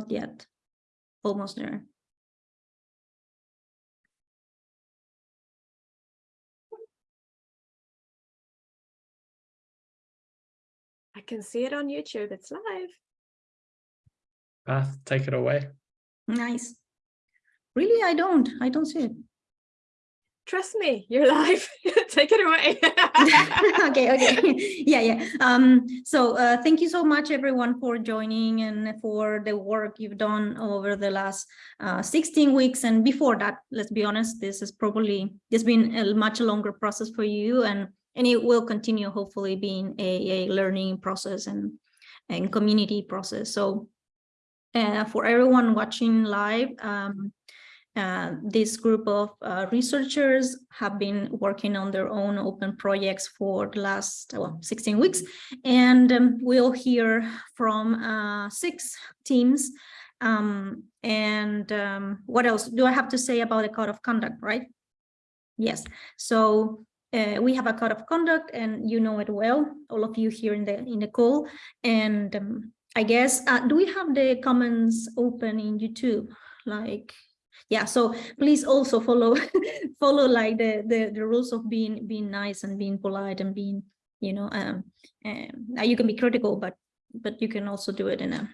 not yet. Almost there. I can see it on YouTube. It's live. Path, take it away. Nice. Really, I don't. I don't see it. Trust me, you're live. Take it away. okay, okay. yeah, yeah. Um, so uh, thank you so much, everyone, for joining and for the work you've done over the last uh, 16 weeks. And before that, let's be honest, this is probably, has been a much longer process for you and, and it will continue hopefully being a, a learning process and, and community process. So uh, for everyone watching live, um, uh, this group of uh, researchers have been working on their own open projects for the last well, 16 weeks. And um, we'll hear from uh, six teams. Um, and um, what else do I have to say about the code of conduct, right? Yes, so uh, we have a code of conduct and you know it well, all of you here in the in the call. And um, I guess, uh, do we have the comments open in YouTube? Like yeah so please also follow follow like the, the the rules of being being nice and being polite and being you know um, um you can be critical but but you can also do it in a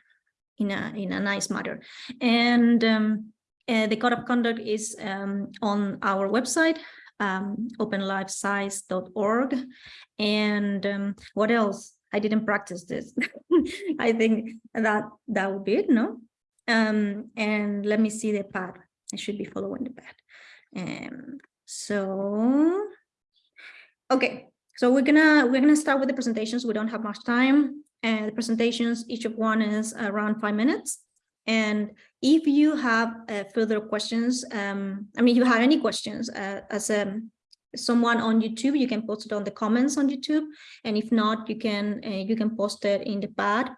in a in a nice manner. And um uh, the code of conduct is um on our website um openlifescience.org and um what else? I didn't practice this. I think that that would be it no? Um and let me see the pad I should be following the path. Um, so, okay, so we're gonna we're gonna start with the presentations. We don't have much time, and the presentations each of one is around five minutes. And if you have uh, further questions, um, I mean, if you have any questions uh, as um, someone on YouTube, you can post it on the comments on YouTube, and if not, you can uh, you can post it in the pad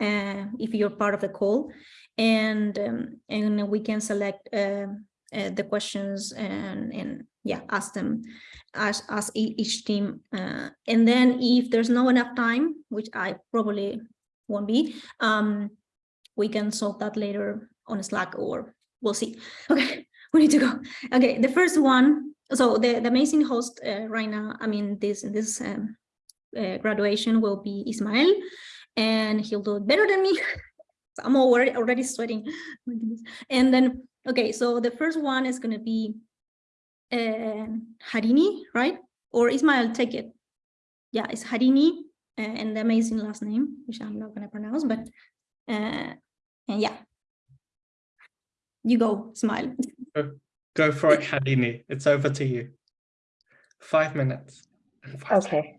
uh, if you're part of the call and um, and we can select uh, uh, the questions and and yeah ask them ask, ask each team uh, and then if there's no enough time which I probably won't be um, we can solve that later on Slack or we'll see. Okay we need to go. Okay the first one so the, the amazing host uh, right now I mean this this um, uh, graduation will be Ismael and he'll do it better than me I'm already already sweating. and then, okay, so the first one is going to be uh, Harini, right? Or Ismail, take it. Yeah, it's Harini uh, and the amazing last name, which I'm not going to pronounce, but uh, and yeah. You go, smile. Go for it, Harini. It's over to you. Five minutes. Five okay.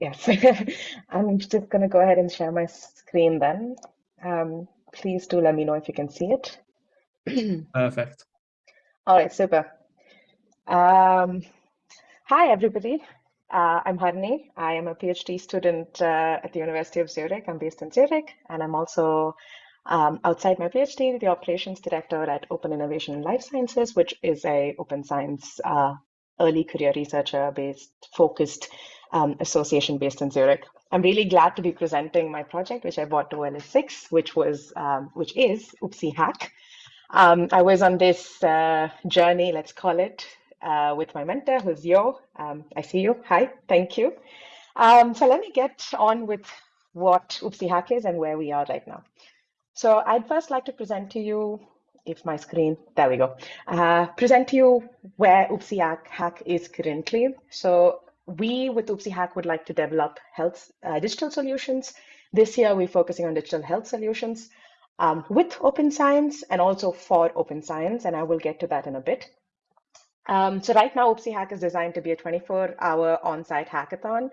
Yes. I'm just going to go ahead and share my screen then. Um, please do let me know if you can see it. Perfect. All right, super. Um, hi, everybody. Uh, I'm Harini. I am a PhD student uh, at the University of Zurich. I'm based in Zurich, and I'm also um, outside my PhD, the operations director at Open Innovation in Life Sciences, which is a open science uh, early career researcher based focused um, association based in Zurich. I'm really glad to be presenting my project, which I brought to OLS6, which was, um, which is Oopsie Hack. Um, I was on this uh, journey, let's call it, uh, with my mentor, who's Yo. Um, I see you. Hi, thank you. Um, so let me get on with what Oopsie Hack is and where we are right now. So I'd first like to present to you, if my screen, there we go, uh, present to you where Oopsie Hack is currently. So we with Oopsie Hack would like to develop health uh, digital solutions. This year, we're focusing on digital health solutions um, with open science and also for open science, and I will get to that in a bit. Um, so right now, Oopsie Hack is designed to be a 24-hour on-site hackathon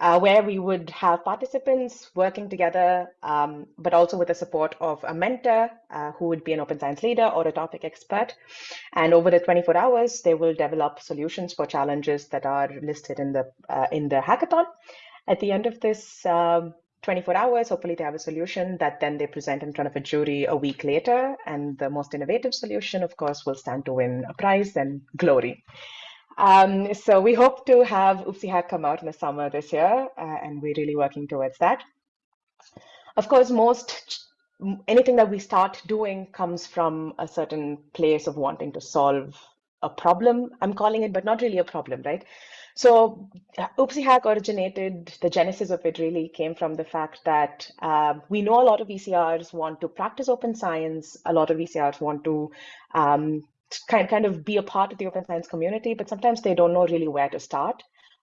uh, where we would have participants working together, um, but also with the support of a mentor uh, who would be an open science leader or a topic expert. And over the 24 hours, they will develop solutions for challenges that are listed in the uh, in the hackathon. At the end of this um, 24 hours, hopefully they have a solution that then they present in front of a jury a week later. And the most innovative solution, of course, will stand to win a prize and glory. Um, so we hope to have Oopsie Hack come out in the summer this year, uh, and we're really working towards that. Of course, most anything that we start doing comes from a certain place of wanting to solve a problem, I'm calling it, but not really a problem, right? So uh, Oopsie Hack originated, the genesis of it really came from the fact that uh, we know a lot of ECRs want to practice open science, a lot of ECRs want to um, kind, kind of be a part of the open science community, but sometimes they don't know really where to start.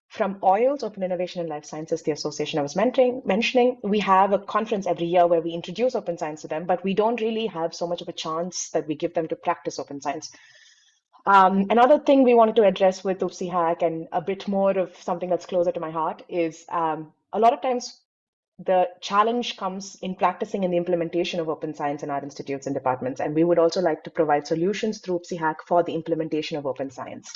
From OILS, Open Innovation in Life Sciences, the association I was mentoring, mentioning, we have a conference every year where we introduce open science to them, but we don't really have so much of a chance that we give them to practice open science. Um, another thing we wanted to address with Oopsie Hack and a bit more of something that's closer to my heart is um, a lot of times the challenge comes in practicing and the implementation of open science in our institutes and departments. And we would also like to provide solutions through Oopsie Hack for the implementation of open science.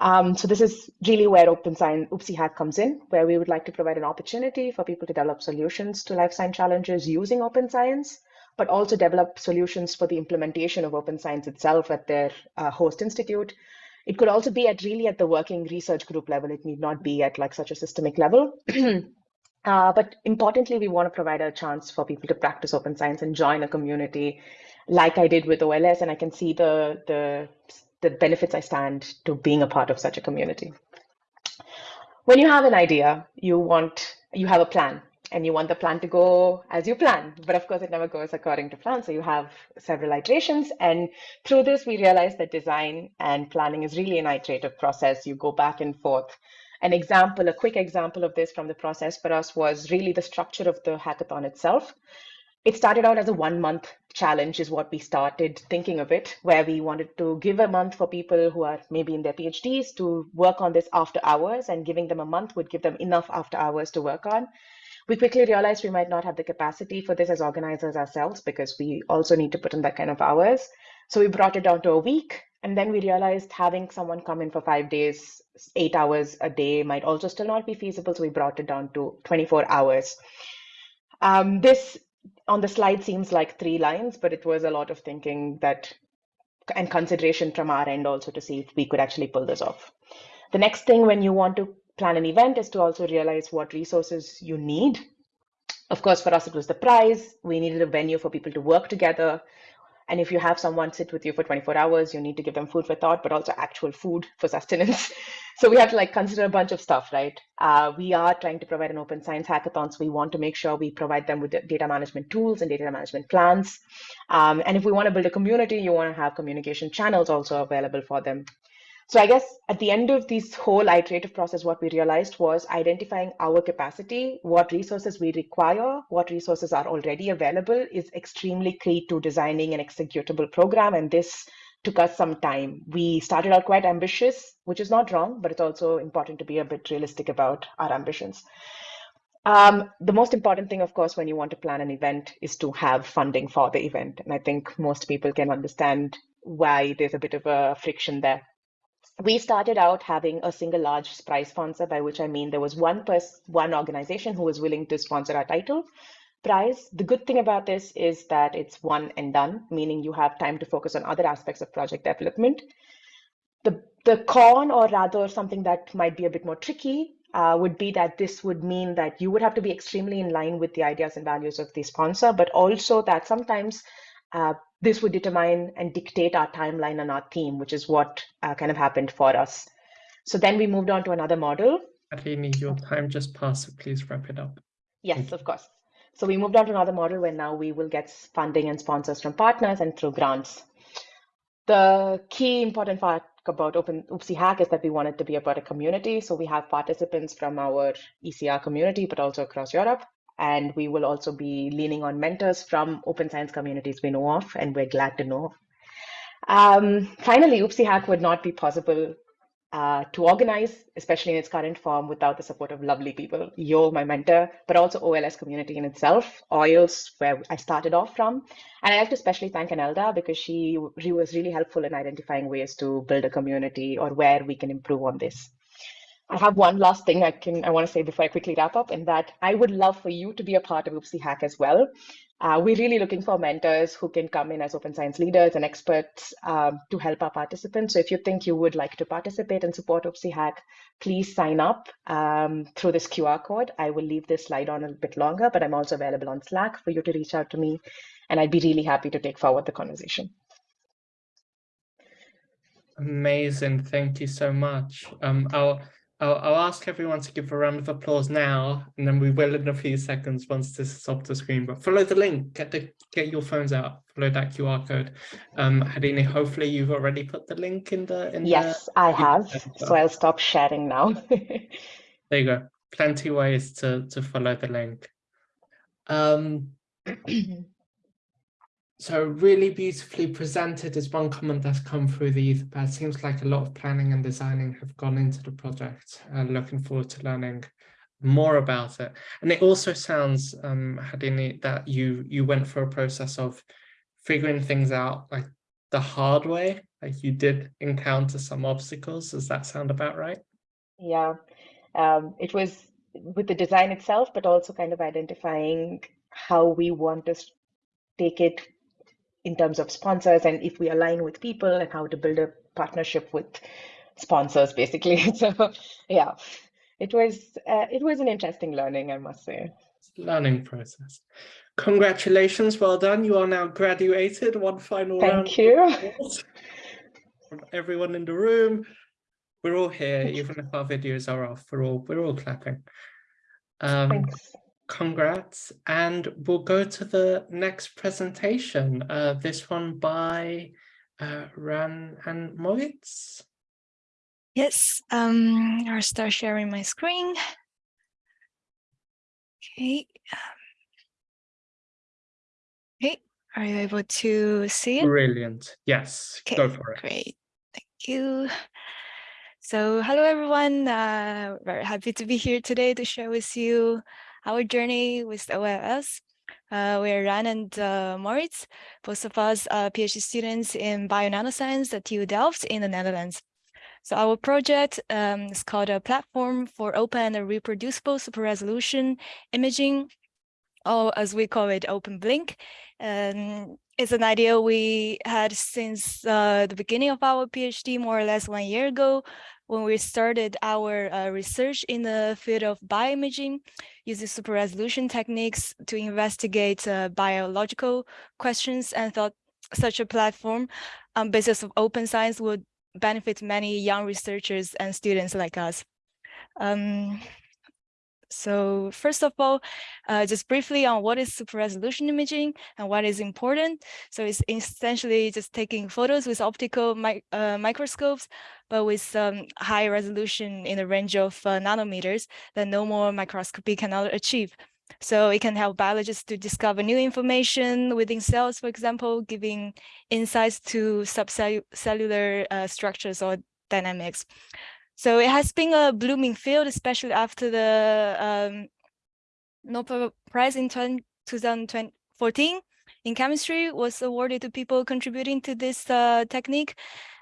Um, so this is really where Open Science Oopsie Hack comes in, where we would like to provide an opportunity for people to develop solutions to life science challenges using open science, but also develop solutions for the implementation of open science itself at their uh, host institute. It could also be at really at the working research group level. It need not be at like such a systemic level. uh, but importantly, we want to provide a chance for people to practice open science and join a community like I did with OLS, and I can see the the the benefits I stand to being a part of such a community. When you have an idea, you want, you have a plan and you want the plan to go as you plan, but of course it never goes according to plan. So you have several iterations and through this we realize that design and planning is really an iterative process. You go back and forth. An example, a quick example of this from the process for us was really the structure of the hackathon itself. It started out as a one month challenge is what we started thinking of it where we wanted to give a month for people who are maybe in their phds to work on this after hours and giving them a month would give them enough after hours to work on. We quickly realized we might not have the capacity for this as organizers ourselves because we also need to put in that kind of hours. So we brought it down to a week and then we realized having someone come in for five days eight hours a day might also still not be feasible so we brought it down to 24 hours um, this on the slide seems like three lines, but it was a lot of thinking that and consideration from our end also to see if we could actually pull this off. The next thing when you want to plan an event is to also realize what resources you need. Of course, for us, it was the prize. We needed a venue for people to work together. And if you have someone sit with you for 24 hours, you need to give them food for thought, but also actual food for sustenance. so we have to like consider a bunch of stuff, right? Uh, we are trying to provide an open science hackathon. So we want to make sure we provide them with data management tools and data management plans. Um, and if we want to build a community, you want to have communication channels also available for them. So I guess at the end of this whole iterative process, what we realized was identifying our capacity, what resources we require, what resources are already available is extremely key to designing an executable program. And this took us some time. We started out quite ambitious, which is not wrong, but it's also important to be a bit realistic about our ambitions. Um, the most important thing, of course, when you want to plan an event is to have funding for the event. And I think most people can understand why there's a bit of a friction there we started out having a single large prize sponsor, by which I mean there was one person, one organization who was willing to sponsor our title prize. The good thing about this is that it's one and done, meaning you have time to focus on other aspects of project development. The, the con, or rather something that might be a bit more tricky, uh, would be that this would mean that you would have to be extremely in line with the ideas and values of the sponsor, but also that sometimes uh, this would determine and dictate our timeline and our theme, which is what uh, kind of happened for us. So then we moved on to another model. Aline, your time just passed, so please wrap it up. Yes, of course. So we moved on to another model where now we will get funding and sponsors from partners and through grants. The key important part about Open Oopsie Hack is that we want it to be about a community. So we have participants from our ECR community, but also across Europe. And we will also be leaning on mentors from open science communities we know of, and we're glad to know. Um, finally, Oopsie Hack would not be possible uh, to organize, especially in its current form, without the support of lovely people. Yo, my mentor, but also OLS community in itself, OILS, where I started off from. And I have to especially thank Anelda because she, she was really helpful in identifying ways to build a community or where we can improve on this. I have one last thing I can I want to say before I quickly wrap up, and that I would love for you to be a part of Oopsie Hack as well. Uh, we're really looking for mentors who can come in as open science leaders and experts um, to help our participants. So if you think you would like to participate and support OPSI Hack, please sign up um, through this QR code. I will leave this slide on a bit longer, but I'm also available on Slack for you to reach out to me, and I'd be really happy to take forward the conversation. Amazing. Thank you so much. Um, I'll, I'll, I'll ask everyone to give a round of applause now, and then we will in a few seconds once this is off the screen. But follow the link, get the get your phones out, follow that QR code. Um, Harini, hopefully you've already put the link in the in Yes, the, I have. So I'll stop sharing now. there you go. Plenty ways to to follow the link. Um, so really beautifully presented is one comment that's come through the Etherpad. Seems like a lot of planning and designing have gone into the project. Uh, looking forward to learning more about it. And it also sounds, um, Harini, that you you went through a process of figuring things out like the hard way. Like you did encounter some obstacles. Does that sound about right? Yeah, um, it was with the design itself, but also kind of identifying how we want to take it in terms of sponsors and if we align with people and how to build a partnership with sponsors basically. So yeah it was uh, it was an interesting learning i must say. Learning process. Congratulations well done. You are now graduated. One final thank round you from everyone in the room. We're all here even if our videos are off. We're all we're all clapping. Um Thanks congrats and we'll go to the next presentation uh, this one by uh, Ran and Moritz. Yes, um, I'll start sharing my screen. Okay. Okay, are you able to see it? Brilliant. Yes, Okay, go for it. Great, thank you. So hello everyone, uh, very happy to be here today to share with you our journey with OLS. Uh, we're Ran and uh, Moritz, both of us are PhD students in bio-nanoscience at TU Delft in the Netherlands. So our project um, is called a platform for open and reproducible super resolution imaging, or as we call it, Open Blink. Um, it's an idea we had since uh, the beginning of our PhD, more or less one year ago, when we started our uh, research in the field of bioimaging, using super resolution techniques to investigate uh, biological questions and thought such a platform on basis of open science would benefit many young researchers and students like us. Um, so first of all, uh, just briefly on what is super resolution imaging and what is important. So it's essentially just taking photos with optical mi uh, microscopes, but with um, high resolution in the range of uh, nanometers that no more microscopy cannot achieve. So it can help biologists to discover new information within cells, for example, giving insights to subcellular uh, structures or dynamics. So it has been a blooming field, especially after the um, Nobel Prize in 2014 in chemistry was awarded to people contributing to this uh, technique.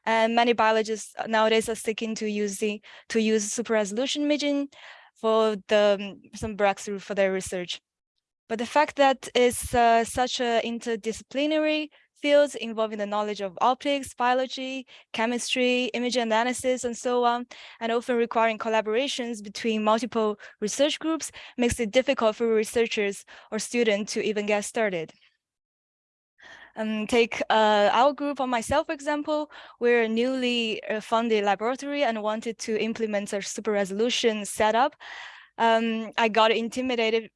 And many biologists nowadays are sticking to using to use super resolution imaging for the some breakthrough for their research. But the fact that it's uh, such an interdisciplinary fields involving the knowledge of optics, biology, chemistry, image analysis, and so on, and often requiring collaborations between multiple research groups makes it difficult for researchers or students to even get started. Um, take uh, our group or myself, for example, we're a newly uh, funded laboratory and wanted to implement a super resolution setup. Um, I got intimidated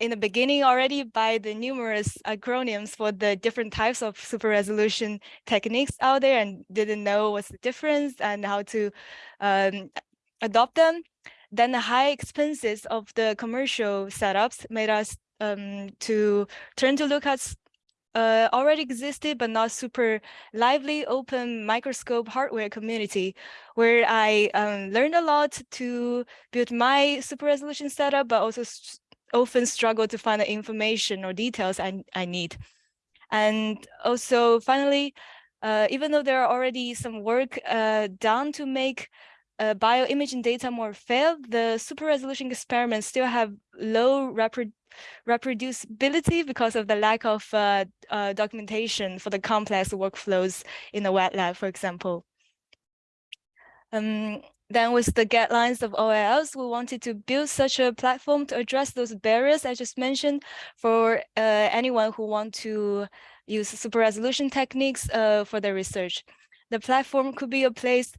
in the beginning already by the numerous acronyms for the different types of super resolution techniques out there and didn't know what's the difference and how to um, adopt them. Then the high expenses of the commercial setups made us um, to turn to look at uh, already existed but not super lively open microscope hardware community where I um, learned a lot to build my super resolution setup, but also often struggle to find the information or details I, I need. And also finally, uh, even though there are already some work uh, done to make uh, bioimaging data more fair, the super resolution experiments still have low reproducibility because of the lack of uh, uh, documentation for the complex workflows in the wet lab, for example. Um, then with the guidelines of OLS, we wanted to build such a platform to address those barriers I just mentioned for uh, anyone who want to use super resolution techniques uh, for their research. The platform could be a place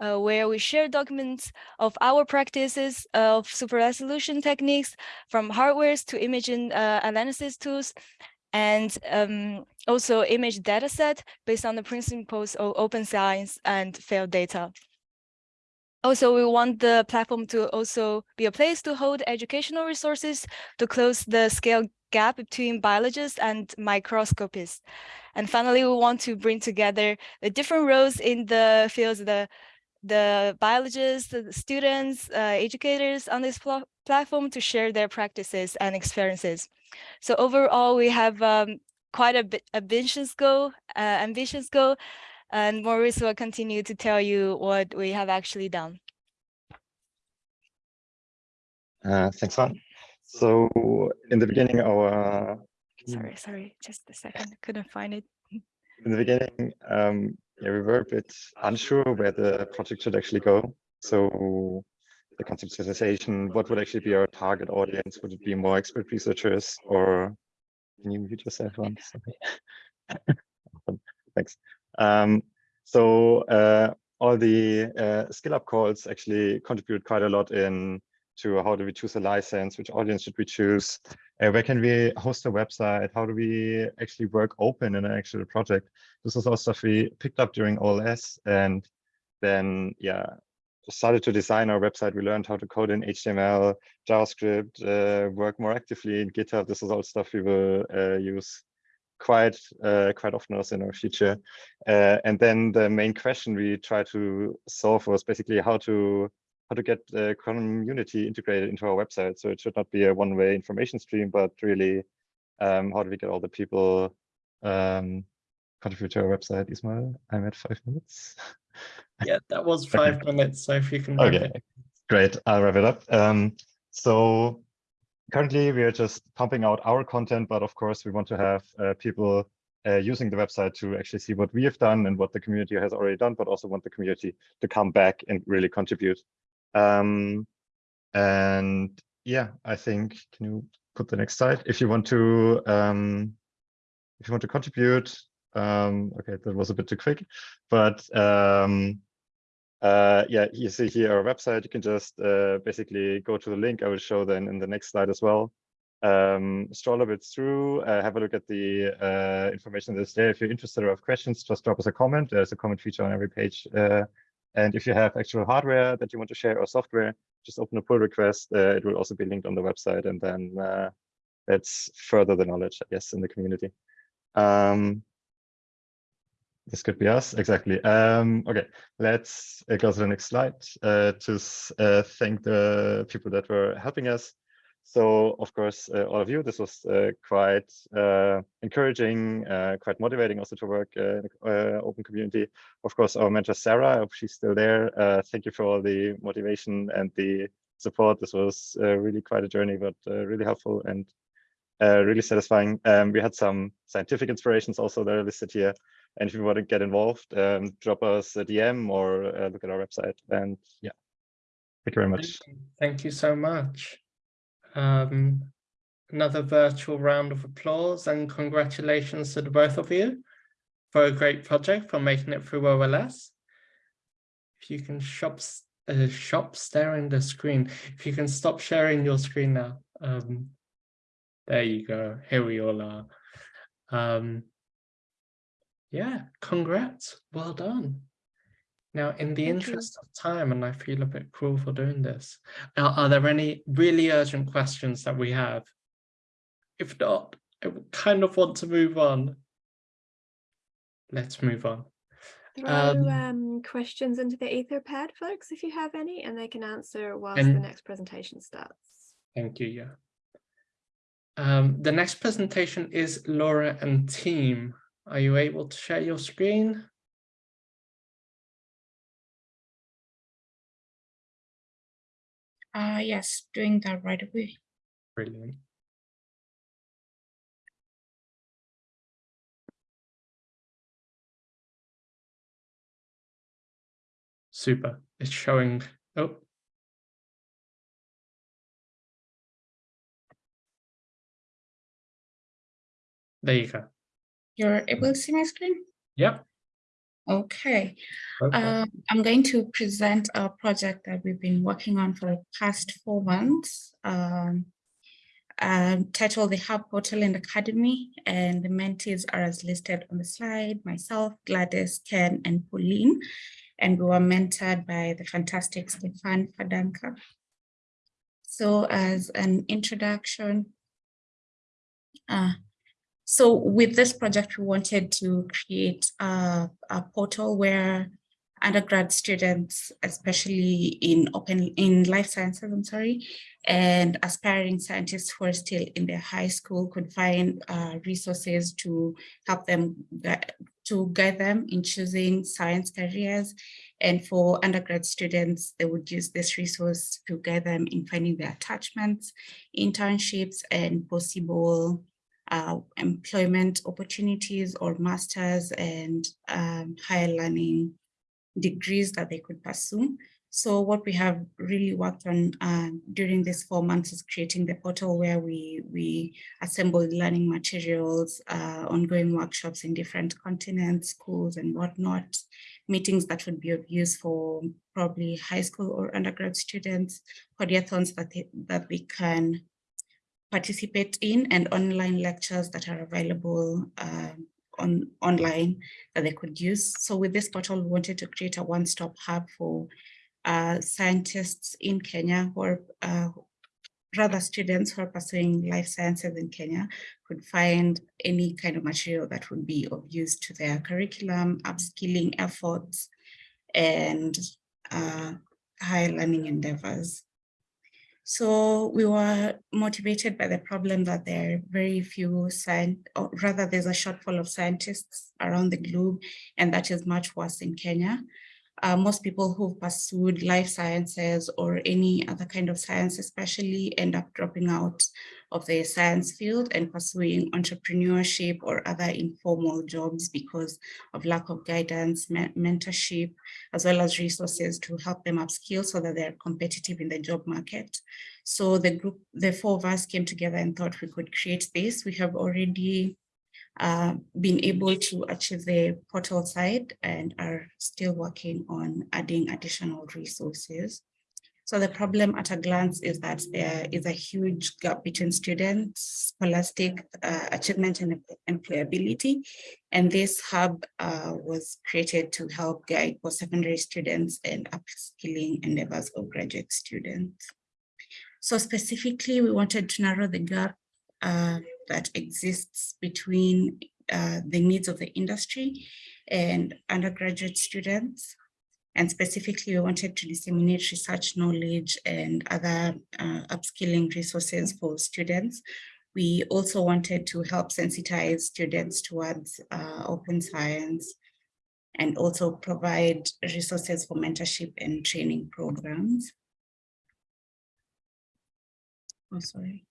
uh, where we share documents of our practices of super resolution techniques from hardwares to imaging uh, analysis tools and um, also image dataset based on the principles of open science and fair data. Also, we want the platform to also be a place to hold educational resources to close the scale gap between biologists and microscopists. And finally, we want to bring together the different roles in the fields, the, the biologists, the students, uh, educators on this pl platform to share their practices and experiences. So overall, we have um, quite a bit ambitious goal, uh, ambitious goal, and Moritz will continue to tell you what we have actually done. Uh, thanks, Juan. So in the beginning, our Sorry, sorry, just a second, couldn't find it. in the beginning, um, yeah, we were a bit unsure where the project should actually go. So the conceptualization, what would actually be our target audience? Would it be more expert researchers or can you mute yourself on? Thanks. Um, so uh, all the uh, skill up calls actually contribute quite a lot in to how do we choose a license, which audience should we choose, uh, where can we host a website, how do we actually work open in an actual project. This is all stuff we picked up during OLS and then, yeah, started to design our website. We learned how to code in HTML, JavaScript, uh, work more actively in GitHub. This is all stuff we will uh, use quite uh, quite often also in our future. Uh, and then the main question we try to solve was basically how to how to get the community integrated into our website. So it should not be a one-way information stream, but really um, how do we get all the people um, contribute to our website? Ismail, I'm at five minutes. Yeah, that was five minutes. So if you can. Okay, it- great. I'll wrap it up. Um, so currently we are just pumping out our content, but of course we want to have uh, people uh, using the website to actually see what we have done and what the community has already done, but also want the community to come back and really contribute. Um, and yeah, I think, can you put the next slide? If you want to, um, if you want to contribute, um, okay, that was a bit too quick, but um, uh, yeah, you see here our website. You can just uh, basically go to the link I will show then in the next slide as well. Um, stroll a bit through, uh, have a look at the uh, information that's there. If you're interested or have questions, just drop us a comment. There's a comment feature on every page. Uh, and if you have actual hardware that you want to share or software, just open a pull request. Uh, it will also be linked on the website, and then uh, let's further the knowledge, I guess, in the community. Um, this could be us, exactly. Um, okay, let's uh, go to the next slide uh, to uh, thank the people that were helping us. So, of course, uh, all of you, this was uh, quite encouraging, quite motivating also to work in an open community. Of course, our mentor, Sarah, I hope she's still there. Thank you for all the motivation and the support. This was really quite a journey, but really helpful and really satisfying. Um, we had some scientific inspirations also that are listed here. And if you want to get involved, um, drop us a DM or uh, look at our website. And yeah, thank you very much. Thank you- Thank you so much. Um, another virtual round of applause and congratulations to the both of you for a great project, for making it through OLS. If you can shop, s- uh, shop staring the screen, if you can stop sharing your screen now. Um, there you go. Here we all are. Um, yeah, congrats. Well done. Now, in the Thank you. interest of time, and I feel a bit cruel for doing this, are, are there any really urgent questions that we have? If not, I kind of want to move on. Let's move on. Throw Um, um, questions into the Etherpad, folks, if you have any, and they can answer whilst And- the next presentation starts. Thank you, yeah. Um, the next presentation is Laura and team. Are you able to share your screen? Uh, yes, doing that right away. Brilliant. Super. It's showing. Oh. There you go. You're able to see my screen? Yep. Okay, Okay. um, I'm going to present a project that we've been working on for the past four months. Um, um, titled The Hub Portal and Academy, and the mentees are as listed on the slide, myself, Gladys, Ken, and Pauline. And we were mentored by the fantastic Stefan Fadanka. So as an introduction, uh, so with this project, we wanted to create a, a portal where undergrad students, especially in open in life sciences, I'm sorry, and aspiring scientists who are still in their high school could find uh, resources to help them to guide them in choosing science careers. And for undergrad students, they would use this resource to guide them in finding their attachments, internships, and possible uh, employment opportunities or masters and um, higher learning degrees that they could pursue. So what we have really worked on uh, during these four months is creating the portal where we, we assemble learning materials, uh, ongoing workshops in different continents, schools and whatnot, meetings that would be of use for probably high school or undergrad students, podiathons that they, that they can participate in and online lectures that are available um, on online that they could use. So with this portal, we wanted to create a one-stop hub for uh, scientists in Kenya who are uh, rather students who are pursuing life sciences in Kenya could find any kind of material that would be of use to their curriculum, upskilling efforts, and uh, higher learning endeavors. So we were motivated by the problem that there are very few science, or rather there's a shortfall of scientists around the globe, and that is much worse in Kenya. Uh, most people who've pursued life sciences or any other kind of science especially end up dropping out of the science field and pursuing entrepreneurship or other informal jobs because of lack of guidance, me mentorship, as well as resources to help them upskill so that they're competitive in the job market. So the group, the four of us came together and thought we could create this. We have already uh, been able to achieve the portal side and are still working on adding additional resources. So the problem at a glance is that there is a huge gap between students, scholastic uh, achievement and employability. And this hub uh, was created to help guide post-secondary students and upskilling endeavors of graduate students. So specifically, we wanted to narrow the gap uh, that exists between uh, the needs of the industry and undergraduate students. And specifically, we wanted to disseminate research knowledge and other uh, upskilling resources for students. We also wanted to help sensitize students towards uh, open science and also provide resources for mentorship and training programs. Oh, sorry.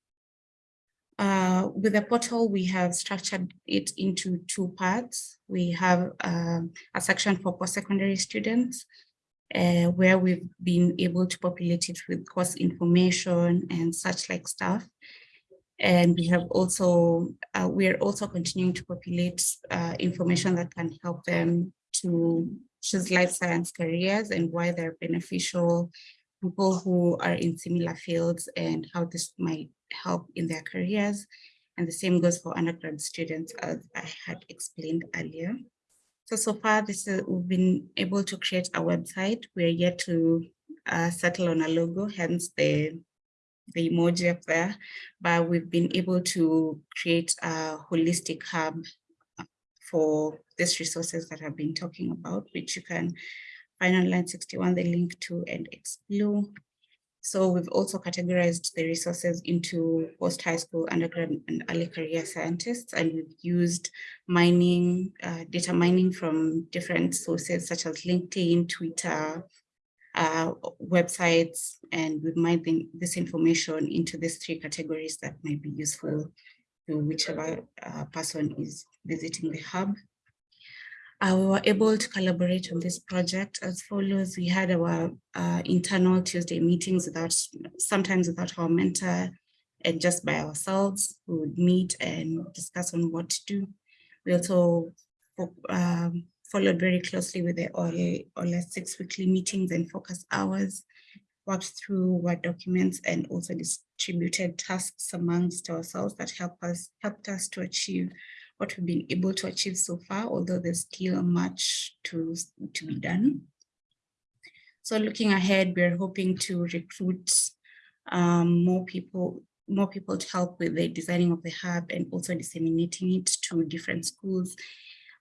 Uh, with the portal, we have structured it into two parts. We have um, a section for post-secondary students, uh, where we've been able to populate it with course information and such like stuff. And we have also, uh, we are also continuing to populate uh, information that can help them to choose life science careers and why they're beneficial, people who are in similar fields and how this might help in their careers. And the same goes for undergrad students, as I had explained earlier. So, so far, this is, we've been able to create a website. We're yet to uh, settle on a logo, hence the, the emoji up there. But we've been able to create a holistic hub for these resources that I've been talking about, which you can find on line 61, the link to and explore. So we've also categorized the resources into post-high school, undergrad, and early career scientists, and we've used mining, uh, data mining from different sources such as LinkedIn, Twitter, uh, websites, and we've mined this information into these three categories that might be useful to whichever uh, person is visiting the hub. Uh, we were able to collaborate on this project as follows. We had our uh, internal Tuesday meetings without, sometimes without our mentor and just by ourselves. We would meet and discuss on what to do. We also um, followed very closely with the all, all six weekly meetings and focus hours, worked through Word documents and also distributed tasks amongst ourselves that help us helped us to achieve what we've been able to achieve so far, although there's still much to, to be done. So looking ahead, we're hoping to recruit um, more people more people to help with the designing of the hub and also disseminating it to different schools,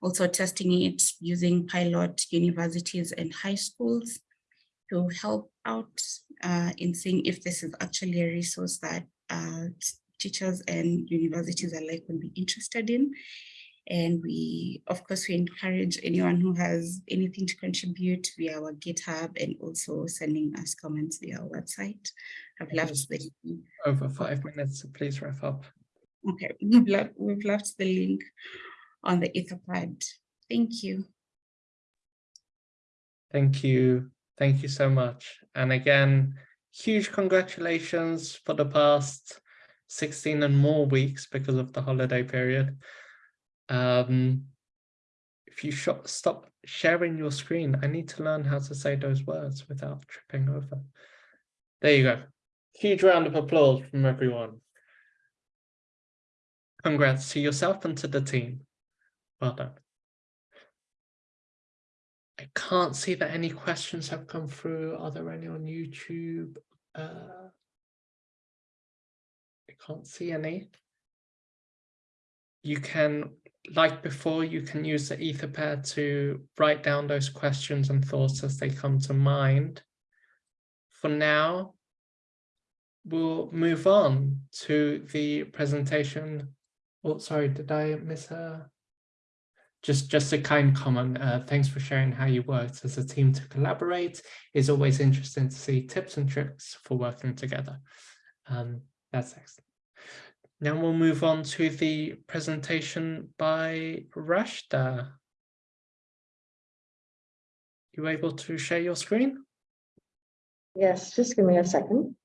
also testing it using pilot universities and high schools to help out uh, in seeing if this is actually a resource that uh, teachers and universities alike would be interested in. And we, of course, we encourage anyone who has anything to contribute via our GitHub and also sending us comments via our website. I've left the Over five minutes, so please wrap up. okay. We've left, we've left the link on the Etherpad. Thank you. Thank you. Thank you so much. And again, huge congratulations for the past 16 and more weeks because of the holiday period. Um, if you sh stop sharing your screen, I need to learn how to say those words without tripping over. There you go. Huge round of applause from everyone. Congrats to yourself and to the team. Well done. I can't see that any questions have come through. Are there any on YouTube? Uh, I can't see any. You can, like before, you can use the Etherpad to write down those questions and thoughts as they come to mind. For now, we'll move on to the presentation. Oh, sorry, did I miss a? Just, just a kind comment. Uh, thanks for sharing how you worked as a team to collaborate. It's always interesting to see tips and tricks for working together. Um, that's excellent. Now we'll move on to the presentation by Rashda. You able to share your screen? Yes, just give me a second.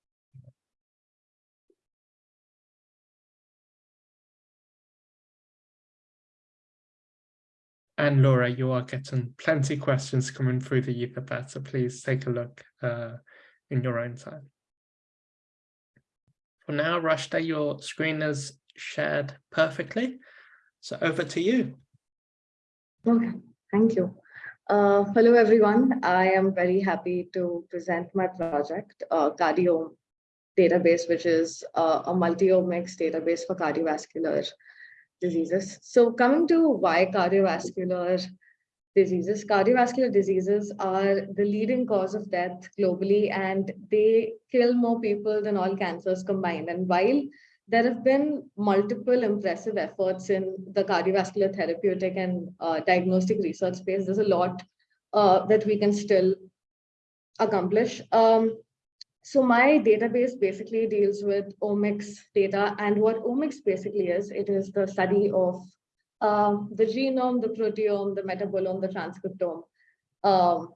And Laura, you are getting plenty questions coming through the Etherpad, so please take a look uh, in your own time. For now, Rashta, your screen is shared perfectly. So over to you. Okay, thank you. Uh, hello, everyone. I am very happy to present my project, uh, Cardio Database, which is uh, a multi-omics database for cardiovascular diseases. So coming to why cardiovascular diseases, cardiovascular diseases are the leading cause of death globally, and they kill more people than all cancers combined. And while there have been multiple impressive efforts in the cardiovascular therapeutic and uh, diagnostic research space, there's a lot uh, that we can still accomplish. Um, so my database basically deals with omics data and what omics basically is, it is the study of uh, the genome, the proteome, the metabolome, the transcriptome. Um,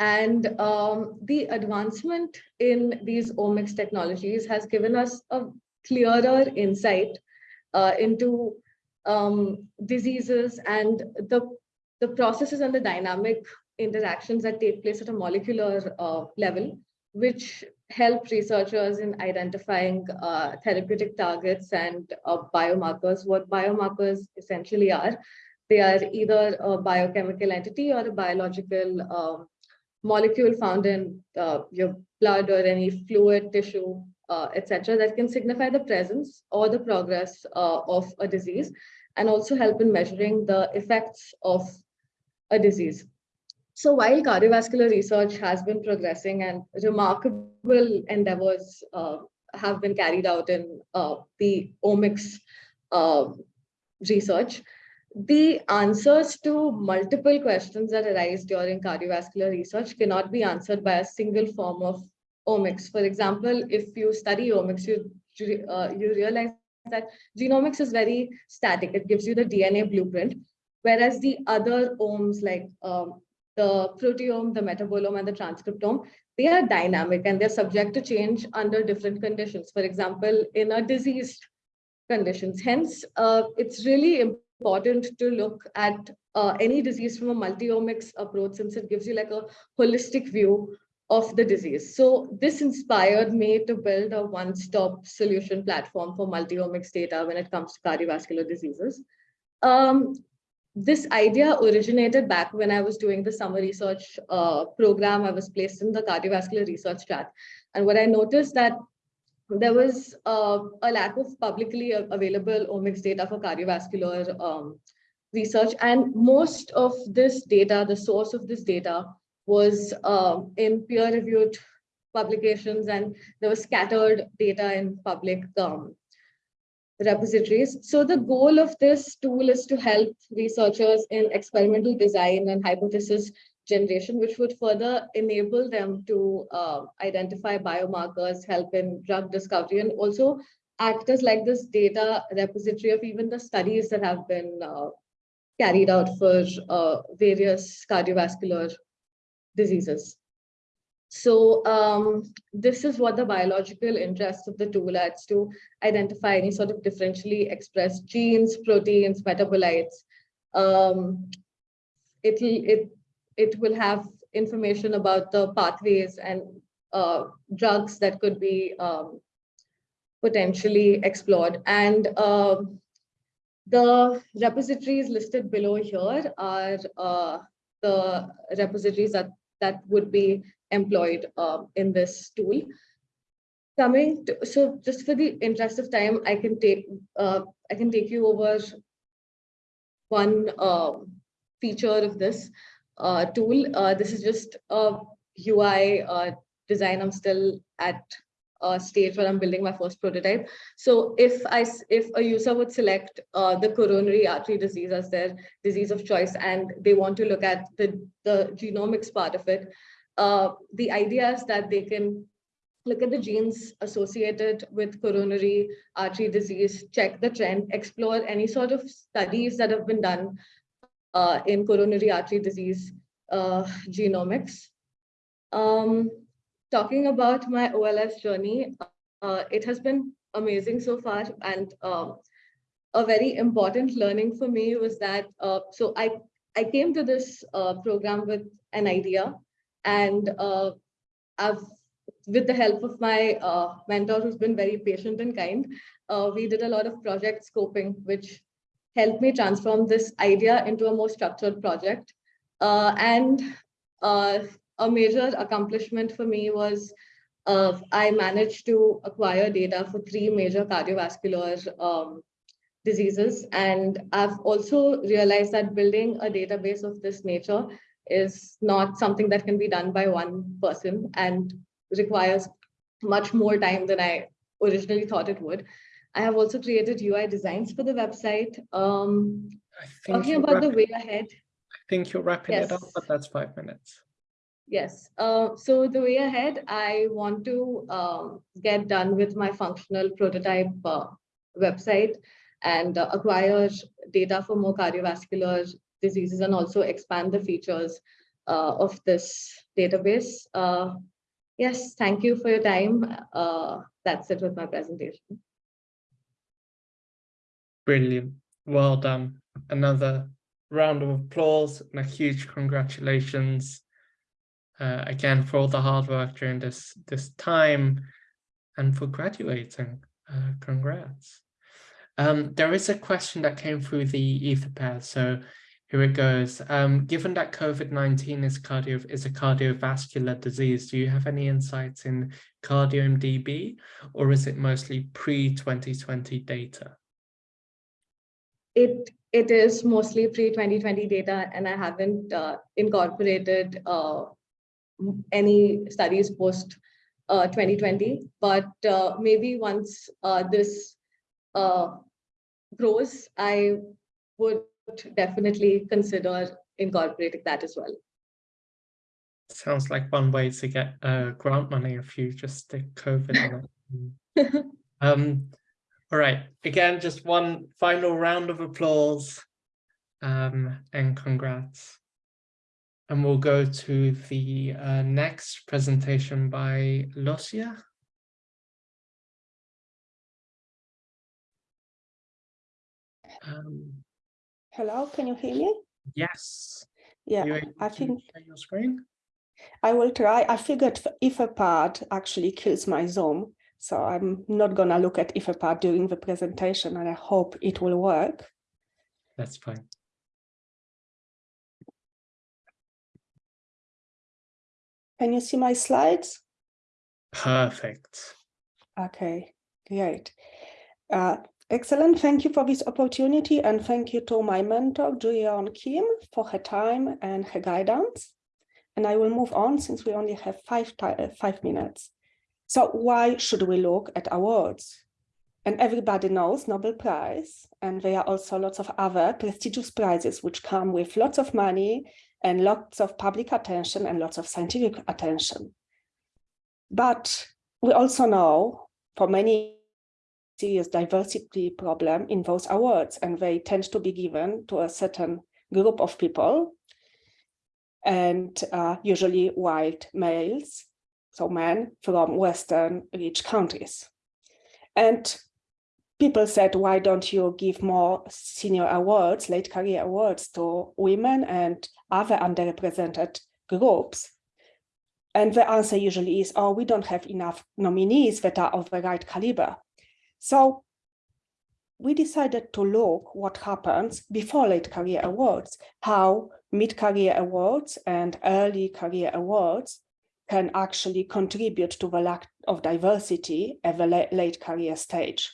and um, the advancement in these omics technologies has given us a clearer insight uh, into um, diseases and the, the processes and the dynamic interactions that take place at a molecular uh, level which help researchers in identifying uh, therapeutic targets and uh, biomarkers. What biomarkers essentially are, they are either a biochemical entity or a biological um, molecule found in uh, your blood or any fluid, tissue, uh, etc., that can signify the presence or the progress uh, of a disease and also help in measuring the effects of a disease. So while cardiovascular research has been progressing and remarkable endeavors uh, have been carried out in uh, the omics uh, research, the answers to multiple questions that arise during cardiovascular research cannot be answered by a single form of omics. For example, if you study omics, you, uh, you realize that genomics is very static. It gives you the DNA blueprint, whereas the other omes like um, the proteome, the metabolome, and the transcriptome, they are dynamic and they're subject to change under different conditions. For example, in a diseased conditions. Hence, uh, it's really important to look at uh, any disease from a multi-omics approach since it gives you like a holistic view of the disease. So this inspired me to build a one-stop solution platform for multi-omics data when it comes to cardiovascular diseases. Um, this idea originated back when I was doing the summer research uh, program. I was placed in the cardiovascular research track. And what I noticed that there was uh, a lack of publicly available omics data for cardiovascular um, research. And most of this data, the source of this data was um, in peer-reviewed publications and there was scattered data in public um, repositories. So the goal of this tool is to help researchers in experimental design and hypothesis generation, which would further enable them to uh, identify biomarkers, help in drug discovery, and also act as like this data repository of even the studies that have been uh, carried out for uh, various cardiovascular diseases. So um, this is what the biological interest of the tool adds to identify any sort of differentially expressed genes, proteins, metabolites. Um, it, it it will have information about the pathways and uh, drugs that could be um, potentially explored. And uh, the repositories listed below here are uh, the repositories that, that would be employed um, in this tool. Coming to, so just for the interest of time, I can take uh, I can take you over one um, feature of this uh, tool. Uh, this is just a UI uh, design. I'm still at a stage where I'm building my first prototype. So if I if a user would select uh, the coronary artery disease as their disease of choice and they want to look at the, the genomics part of it, uh, the idea is that they can look at the genes associated with coronary artery disease, check the trend, explore any sort of studies that have been done uh, in coronary artery disease uh, genomics. Um, talking about my OLS journey, uh, it has been amazing so far and um, a very important learning for me was that, uh, so I, I came to this uh, program with an idea and uh, I've, with the help of my mentor who's been very patient and kind, we did a lot of project scoping, which helped me transform this idea into a more structured project. Uh, and uh, a major accomplishment for me was uh, I managed to acquire data for three major cardiovascular um, diseases. And I've also realized that building a database of this nature is not something that can be done by one person and requires much more time than I originally thought it would. I have also created UI designs for the website. Um, talking about the way ahead. I think you're wrapping yes. it up, but that's five minutes. Yes. Uh, so the way ahead, I want to um, get done with my functional prototype uh, website and uh, acquire data for more cardiovascular diseases and also expand the features uh, of this database. Uh, yes, thank you for your time. Uh, that's it with my presentation. Brilliant. Well done. Another round of applause and a huge congratulations uh, again for all the hard work during this this time and for graduating. Uh, congrats. Um, there is a question that came through the Etherpad, so here it goes. Um, given that COVID-19 is cardio is a cardiovascular disease, do you have any insights in CardiomeDB or is it mostly pre-2020 data? it it is mostly pre-2020 data and I haven't uh, incorporated uh, any studies post uh, 2020, but uh, maybe once uh, this uh, grows, I would definitely consider incorporating that as well. Sounds like one way to get grant money if you just stick COVID in it. um, all right, again, just one final round of applause um, and congrats. And we'll go to the uh, next presentation by Lucia. Um, Hello, can you hear me? yes. Yeah, I think share your screen. I will try. I figured Etherpad actually kills my Zoom, so I'm not gonna look at Etherpad during the presentation and I hope it will work. That's fine. Can you see my slides? Perfect. Okay, great. Uh, excellent. Thank you for this opportunity and thank you to my mentor, Juyeon Kim, for her time and her guidance. And I will move on since we only have five, uh, five minutes. So why should we look at awards? And everybody knows Nobel Prize, and there are also lots of other prestigious prizes which come with lots of money and lots of public attention and lots of scientific attention. But we also know for many serious diversity problem in those awards, and they tend to be given to a certain group of people, and uh, usually white males, so men from Western rich countries. And people said, why don't you give more senior awards, late career awards to women and other underrepresented groups? And the answer usually is, oh, we don't have enough nominees that are of the right caliber. So we decided to look what happens before late career awards, how mid-career awards and early career awards can actually contribute to the lack of diversity at the late career stage.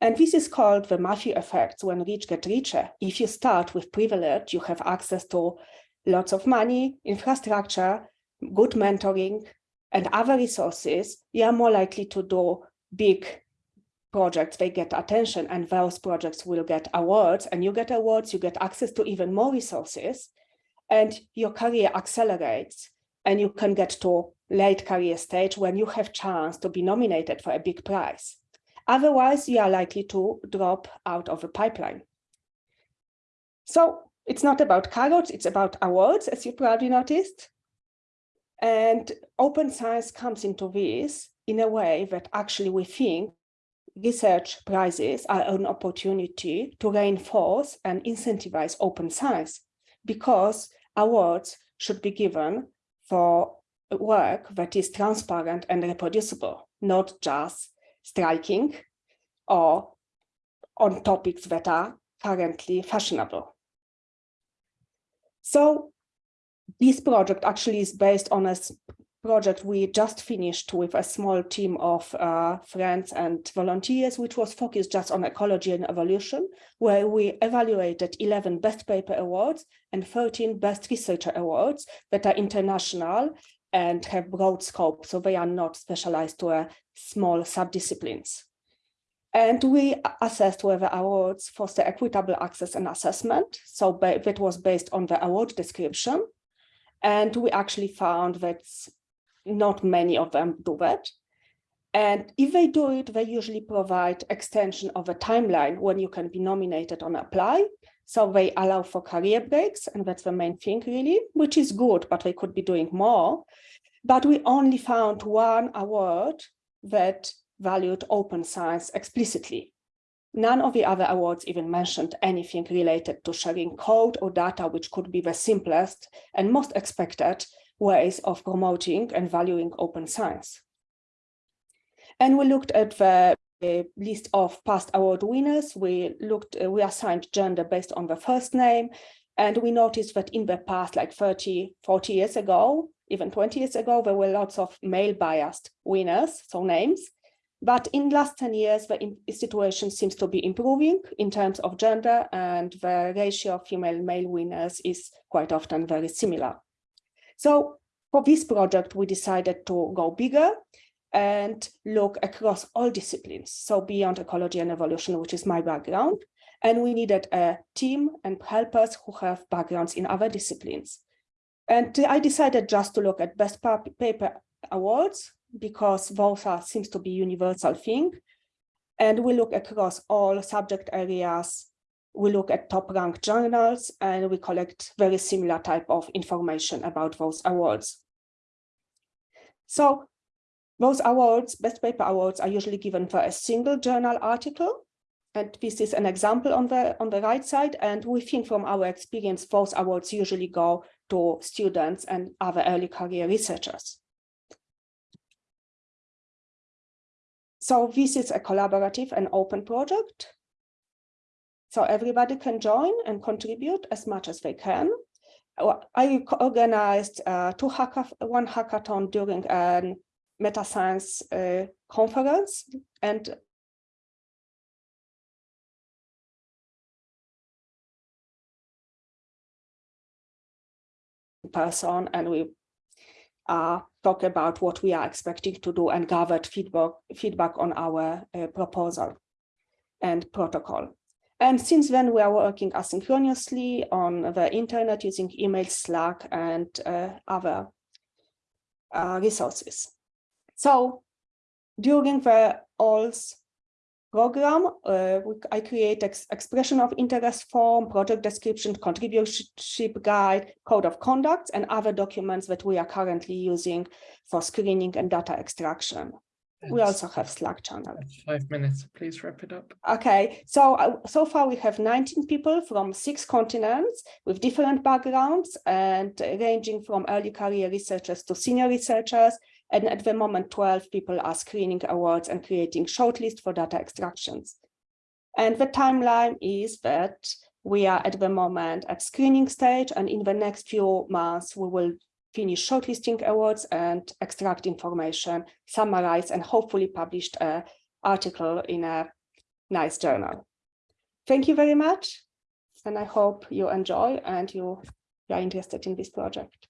And this is called the Matthew effect when rich get richer. If you start with privilege, you have access to lots of money, infrastructure, good mentoring, and other resources, you are more likely to do big projects, they get attention and those projects will get awards and you get awards, you get access to even more resources and your career accelerates and you can get to late career stage when you have chance to be nominated for a big prize. Otherwise, you are likely to drop out of a pipeline. So it's not about carrots, it's about awards, as you probably noticed. And open science comes into this in a way that actually we think research prizes are an opportunity to reinforce and incentivize open science because awards should be given for work that is transparent and reproducible, not just striking or on topics that are currently fashionable. So this project actually is based on a project we just finished with a small team of uh, friends and volunteers, which was focused just on ecology and evolution, where we evaluated 11 best paper awards and 13 best researcher awards that are international and have broad scope, so they are not specialized to a small subdisciplines. And we assessed whether awards foster equitable access and assessment. So that was based on the award description. And we actually found that not many of them do that. And if they do it, they usually provide extension of a timeline when you can be nominated on apply. So they allow for career breaks, and that's the main thing really, which is good, but they could be doing more. But we only found one award that valued open science explicitly. None of the other awards even mentioned anything related to sharing code or data, which could be the simplest and most expected ways of promoting and valuing open science. And we looked at the list of past award winners. We looked, uh, we assigned gender based on the first name. And we noticed that in the past, like 30, 40 years ago, even 20 years ago, there were lots of male biased winners, so names. But in last 10 years, the situation seems to be improving in terms of gender and the ratio of female male winners is quite often very similar. So for this project, we decided to go bigger and look across all disciplines. So beyond ecology and evolution, which is my background. And we needed a team and helpers who have backgrounds in other disciplines. And I decided just to look at best paper awards because those are seems to be universal thing. And we look across all subject areas we look at top ranked journals and we collect very similar type of information about those awards. So those awards, best paper awards are usually given for a single journal article. And this is an example on the on the right side. And we think from our experience, those awards usually go to students and other early career researchers. So this is a collaborative and open project. So everybody can join and contribute as much as they can. I organized uh, two hackath one hackathon during an meta science uh, conference and person and we uh, talk about what we are expecting to do and gathered feedback feedback on our uh, proposal and protocol. And since then, we are working asynchronously on the internet using email, Slack, and uh, other uh, resources. So during the OLS program, uh, I create ex expression of interest form, project description, contributorship guide, code of conduct, and other documents that we are currently using for screening and data extraction. We also have Slack channel. Five minutes, please wrap it up. Okay, so uh, so far we have 19 people from six continents with different backgrounds and ranging from early career researchers to senior researchers. And at the moment, 12 people are screening awards and creating shortlist for data extractions. And the timeline is that we are at the moment at screening stage and in the next few months we will finish shortlisting awards and extract information, summarize and hopefully published an article in a nice journal. Thank you very much. And I hope you enjoy and you are interested in this project.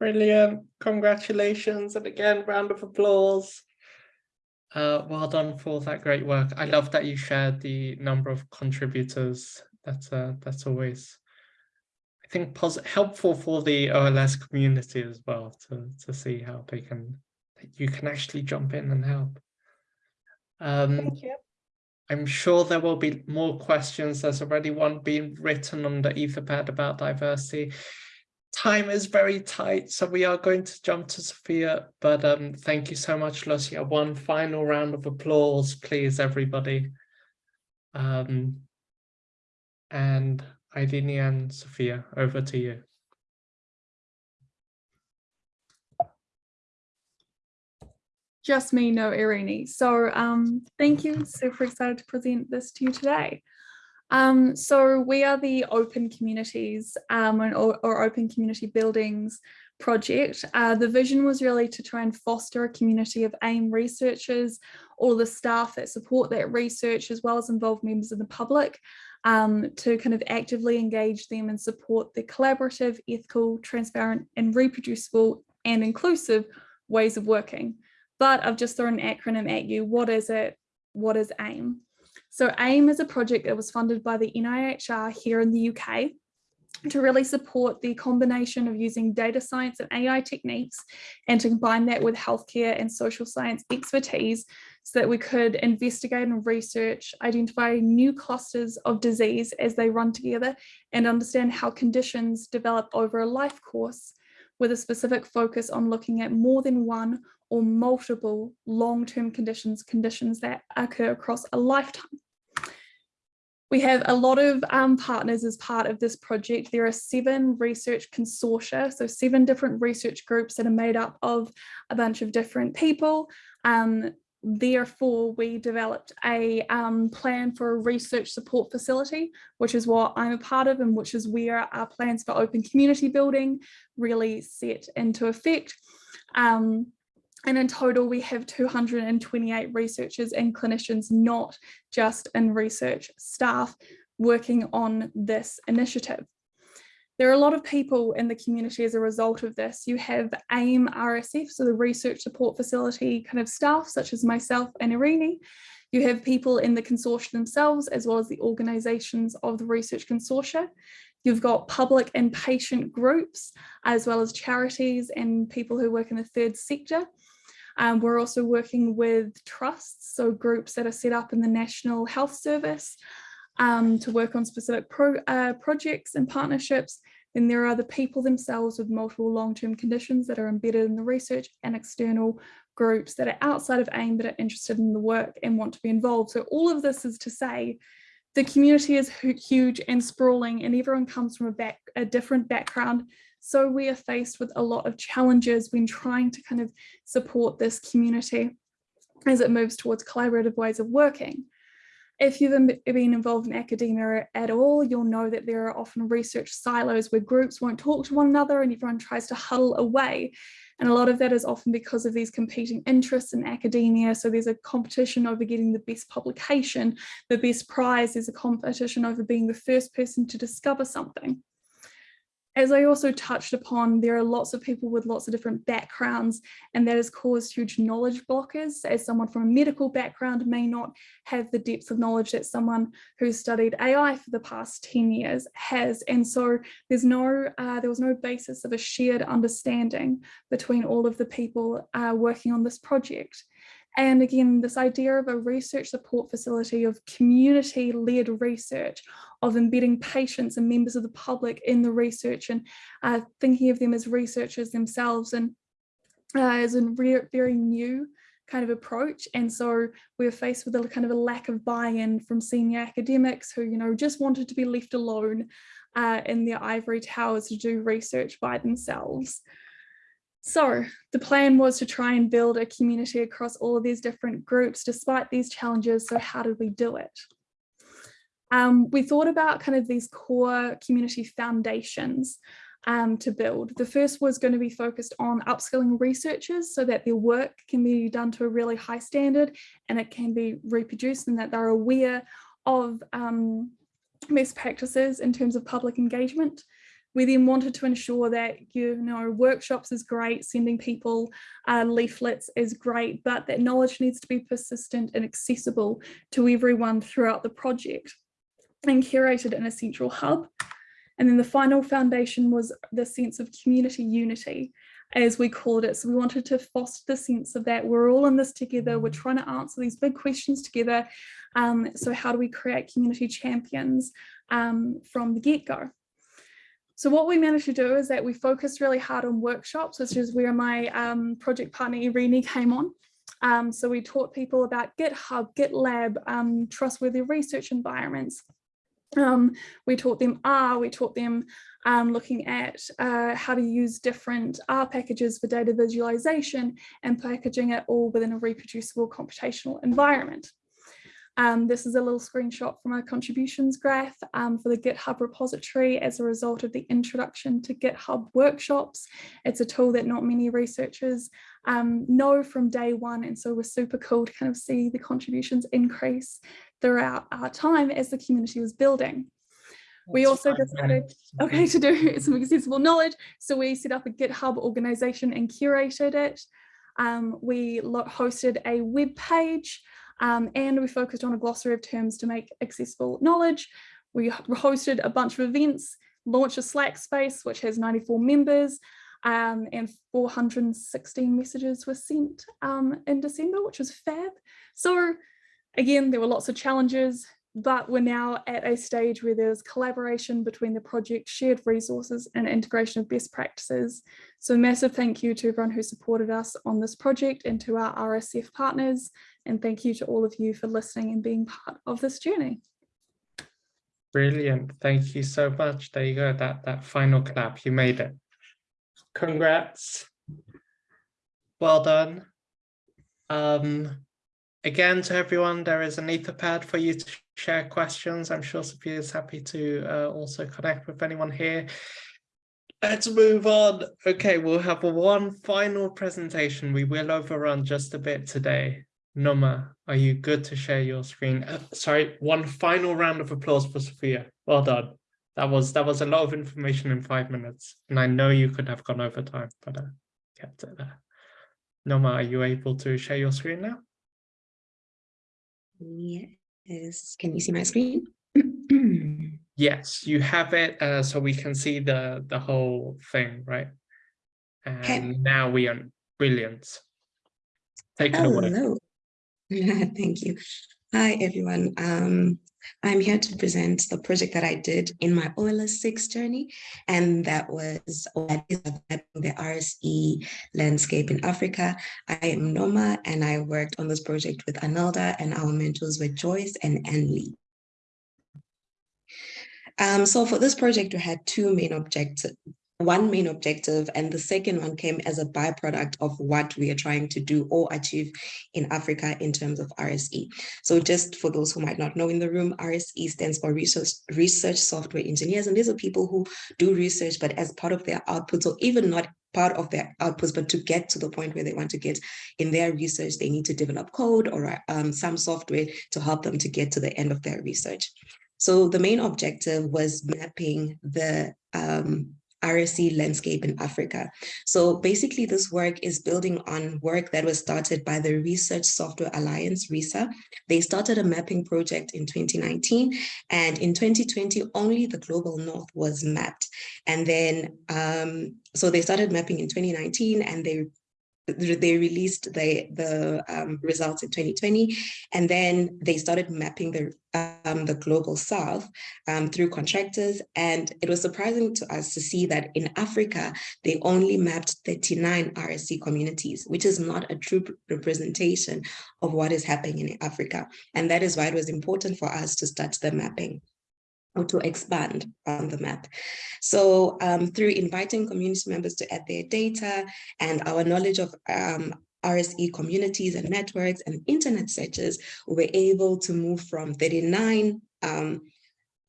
Brilliant. Congratulations. And again, round of applause. Uh, well done for that great work. I love that you shared the number of contributors. That's uh, that's always I think helpful for the OLS community as well to, to see how they can, you can actually jump in and help. Um, Thank you. I'm sure there will be more questions. There's already one being written on the Etherpad about diversity. Time is very tight, so we are going to jump to Sophia, but um, thank you so much, Lucia. One final round of applause, please, everybody. Um, and Irini and Sophia, over to you. Just me, no Irini. So um, thank you. Super excited to present this to you today. Um, so we are the Open Communities um, or, or Open Community Buildings project. Uh, the vision was really to try and foster a community of AIM researchers, all the staff that support that research, as well as involve members of the public um, to kind of actively engage them and support the collaborative, ethical, transparent and reproducible and inclusive ways of working. But I've just thrown an acronym at you. What is it? What is AIM? So AIM is a project that was funded by the NIHR here in the UK to really support the combination of using data science and AI techniques and to combine that with healthcare and social science expertise so that we could investigate and research, identify new clusters of disease as they run together and understand how conditions develop over a life course with a specific focus on looking at more than one or multiple long-term conditions, conditions that occur across a lifetime. We have a lot of um, partners as part of this project. There are seven research consortia, so seven different research groups that are made up of a bunch of different people. Um, therefore, we developed a um, plan for a research support facility, which is what I'm a part of and which is where our plans for open community building really set into effect. Um, and in total, we have 228 researchers and clinicians, not just in research staff, working on this initiative. There are a lot of people in the community as a result of this. You have AIM RSF, so the research support facility kind of staff, such as myself and Irini. You have people in the consortia themselves, as well as the organisations of the research consortia. You've got public and patient groups, as well as charities and people who work in the third sector. Um, we're also working with trusts, so groups that are set up in the National Health Service, um, to work on specific pro, uh, projects and partnerships. Then there are the people themselves with multiple long-term conditions that are embedded in the research and external groups that are outside of AIM but are interested in the work and want to be involved. So all of this is to say the community is huge and sprawling and everyone comes from a, back, a different background. So we are faced with a lot of challenges when trying to kind of support this community as it moves towards collaborative ways of working. If you've been involved in academia at all, you'll know that there are often research silos where groups won't talk to one another and everyone tries to huddle away. And a lot of that is often because of these competing interests in academia. So there's a competition over getting the best publication, the best prize, there's a competition over being the first person to discover something as I also touched upon, there are lots of people with lots of different backgrounds and that has caused huge knowledge blockers as someone from a medical background may not have the depth of knowledge that someone who's studied AI for the past 10 years has. And so there's no, uh, there was no basis of a shared understanding between all of the people uh, working on this project. And again, this idea of a research support facility of community-led research, of embedding patients and members of the public in the research and uh, thinking of them as researchers themselves and uh, is a very new kind of approach. And so we're faced with a kind of a lack of buy-in from senior academics who, you know, just wanted to be left alone uh, in their ivory towers to do research by themselves. So the plan was to try and build a community across all of these different groups despite these challenges. So how did we do it? Um, we thought about kind of these core community foundations um, to build. The first was going to be focused on upskilling researchers so that their work can be done to a really high standard and it can be reproduced and that they're aware of um, best practices in terms of public engagement. We then wanted to ensure that, you know, workshops is great, sending people uh, leaflets is great, but that knowledge needs to be persistent and accessible to everyone throughout the project and curated in a central hub. And then the final foundation was the sense of community unity, as we called it. So we wanted to foster the sense of that we're all in this together, we're trying to answer these big questions together. Um, so how do we create community champions um, from the get-go? So what we managed to do is that we focused really hard on workshops, which is where my um, project partner Irini came on. Um, so we taught people about GitHub, GitLab, um, trustworthy research environments. Um, we taught them R, we taught them um, looking at uh, how to use different R packages for data visualization and packaging it all within a reproducible computational environment. Um, this is a little screenshot from our contributions graph um, for the GitHub repository as a result of the introduction to GitHub workshops. It's a tool that not many researchers um, know from day one and so we're super cool to kind of see the contributions increase throughout our time as the community was building. We also decided, okay, to do some accessible knowledge. So we set up a GitHub organization and curated it. Um, we hosted a web page um, and we focused on a glossary of terms to make accessible knowledge. We hosted a bunch of events, launched a Slack space, which has 94 members, um, and 416 messages were sent um, in December, which was fab. So again, there were lots of challenges, but we're now at a stage where there's collaboration between the project, shared resources and integration of best practices. So massive thank you to everyone who supported us on this project and to our RSF partners. And thank you to all of you for listening and being part of this journey. Brilliant. Thank you so much. There you go. That, that final clap, you made it. Congrats. Well done. Um, again, to everyone, there is an Etherpad for you to share questions. I'm sure Sophia is happy to uh, also connect with anyone here. Let's move on. Okay, we'll have one final presentation. We will overrun just a bit today. Noma, are you good to share your screen? Uh, sorry, one final round of applause for Sophia. Well done. That was that was a lot of information in five minutes, and I know you could have gone over time, but I kept it there. Noma, are you able to share your screen now? Yes. Can you see my screen? yes, you have it, uh, so we can see the the whole thing, right? And okay. now we are brilliant. Take it oh, away. Hello. Thank you. Hi, everyone. Um, I'm here to present the project that I did in my OLS 6 journey, and that was the RSE landscape in Africa. I am Noma, and I worked on this project with Anelda, and our mentors were Joyce and Anne Um, so for this project, we had two main objectives, one main objective and the second one came as a byproduct of what we are trying to do or achieve in Africa in terms of RSE. So just for those who might not know in the room, RSE stands for Research, Research Software Engineers, and these are people who do research, but as part of their outputs or even not part of their outputs, but to get to the point where they want to get in their research, they need to develop code or um, some software to help them to get to the end of their research. So the main objective was mapping the um, RSE landscape in Africa. So basically this work is building on work that was started by the Research Software Alliance, ReSA. They started a mapping project in 2019 and in 2020 only the global north was mapped. And then, um, so they started mapping in 2019 and they they released the, the um, results in 2020, and then they started mapping the, um, the global south um, through contractors. And it was surprising to us to see that in Africa, they only mapped 39 RSC communities, which is not a true representation of what is happening in Africa. And that is why it was important for us to start the mapping or to expand on the map. So um, through inviting community members to add their data and our knowledge of um, RSE communities and networks and internet searches, we were able to move from 39 um,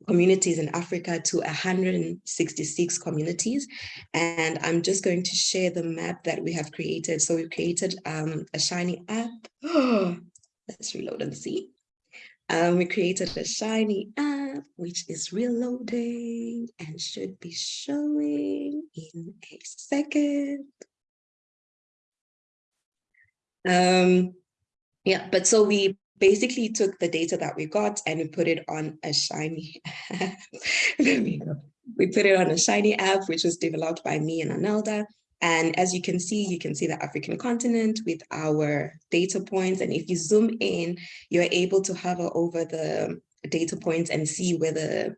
communities in Africa to 166 communities. And I'm just going to share the map that we have created. So we've created um, a Shiny app. let's reload and see. Um, we created a Shiny app, which is reloading and should be showing in a second. Um, yeah, but so we basically took the data that we got and we put it on a Shiny app. we put it on a Shiny app, which was developed by me and Anelda. And as you can see, you can see the African continent with our data points. And if you zoom in, you're able to hover over the data points and see where the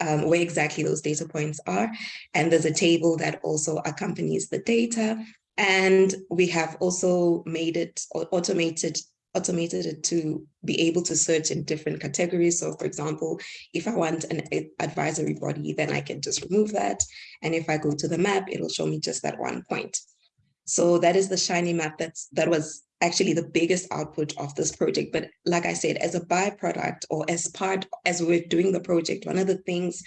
um, where exactly those data points are. And there's a table that also accompanies the data. And we have also made it automated automated it to be able to search in different categories. So for example, if I want an advisory body, then I can just remove that. And if I go to the map, it'll show me just that one point. So that is the shiny map that's that was actually the biggest output of this project. But like I said, as a byproduct or as part, as we're doing the project, one of the things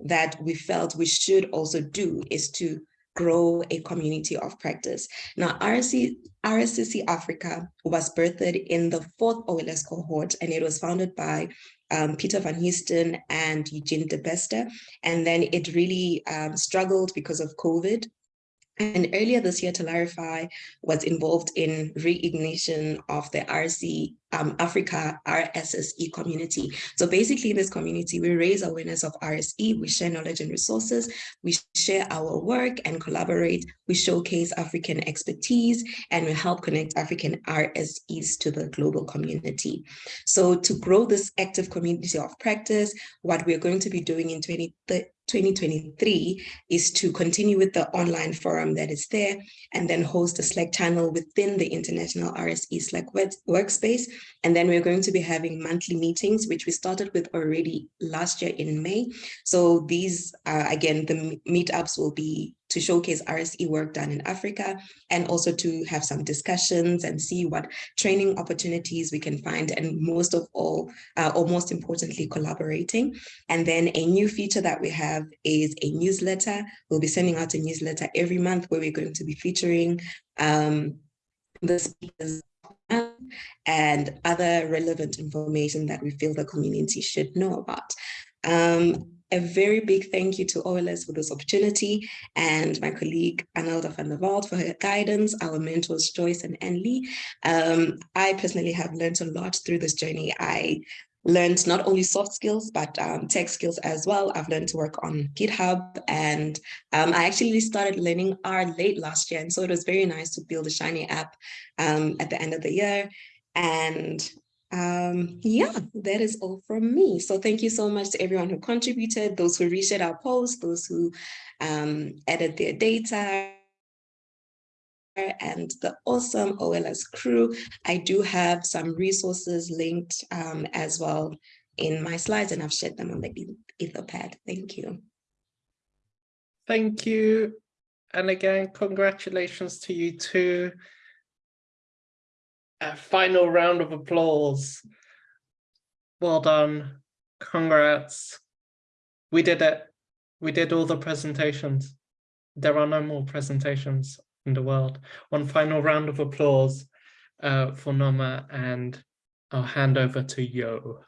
that we felt we should also do is to grow a community of practice. Now, RSC, RSCC Africa was birthed in the fourth OLS cohort, and it was founded by um, Peter Van Heusden and Eugene de Bester. And then it really um, struggled because of COVID and earlier this year, Talarify was involved in reignition of the RC um, Africa RSSE community. So basically in this community, we raise awareness of RSE, we share knowledge and resources, we share our work and collaborate, we showcase African expertise, and we help connect African RSEs to the global community. So to grow this active community of practice, what we're going to be doing in 2030 2023 is to continue with the online forum that is there and then host a Slack channel within the International RSE Slack workspace. And then we're going to be having monthly meetings, which we started with already last year in May. So these, uh, again, the meetups will be to showcase RSE work done in Africa and also to have some discussions and see what training opportunities we can find and most of all, uh, or most importantly, collaborating. And then a new feature that we have is a newsletter. We'll be sending out a newsletter every month where we're going to be featuring um, the speakers and other relevant information that we feel the community should know about. Um, a very big thank you to OLS for this opportunity and my colleague Anelda van der Walt for her guidance, our mentors Joyce and Anne. Um, I personally have learned a lot through this journey. I learned not only soft skills, but um, tech skills as well. I've learned to work on GitHub and um, I actually started learning R late last year. And so it was very nice to build a Shiny app um, at the end of the year. And um, yeah, that is all from me. So thank you so much to everyone who contributed, those who reshared our posts, those who um, added their data, and the awesome OLS crew. I do have some resources linked um, as well in my slides, and I've shared them on the Etherpad. Thank you. Thank you. And again, congratulations to you too. A final round of applause. Well done. Congrats. We did it. We did all the presentations. There are no more presentations in the world. One final round of applause uh, for Noma and I'll hand over to Yo.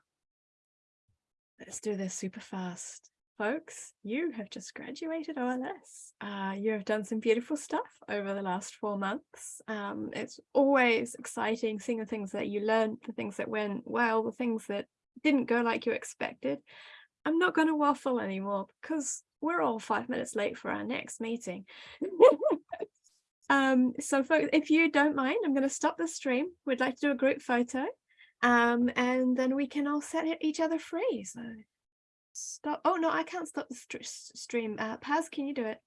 Let's do this super fast. Folks, you have just graduated OLS. Uh, you have done some beautiful stuff over the last four months. Um, it's always exciting seeing the things that you learned, the things that went well, the things that didn't go like you expected. I'm not going to waffle anymore because we're all five minutes late for our next meeting. um, so folks, if you don't mind, I'm going to stop the stream. We'd like to do a group photo um, and then we can all set each other free. So stop. Oh no, I can't stop the str- s- stream. Uh, Paz, can you do it?